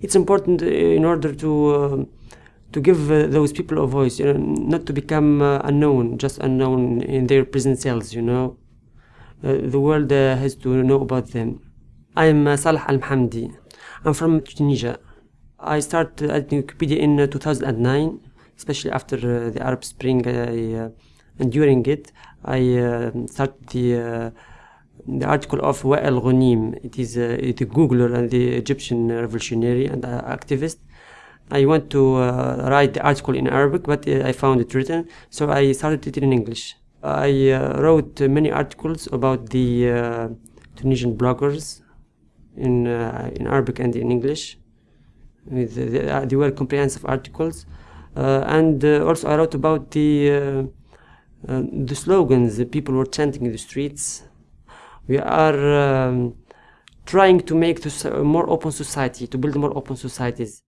It's important in order to uh, to give uh, those people a voice, you know, not to become uh, unknown, just unknown in their prison cells. You know, uh, the world uh, has to know about them. I'm uh, Salah Al Mhamdi. I'm from Tunisia. I started at Wikipedia in uh, 2009, especially after uh, the Arab Spring. I, uh, and during it, I uh, started the uh, the article of Wael Ghonim. It is uh, the Googler and the Egyptian revolutionary and uh, activist. I want to uh, write the article in Arabic, but uh, I found it written, so I started it in English. I uh, wrote uh, many articles about the uh, Tunisian bloggers in uh, in Arabic and in English. With the, uh, they were comprehensive articles, uh, and uh, also I wrote about the uh, uh, the slogans that people were chanting in the streets. We are um, trying to make this a more open society, to build more open societies.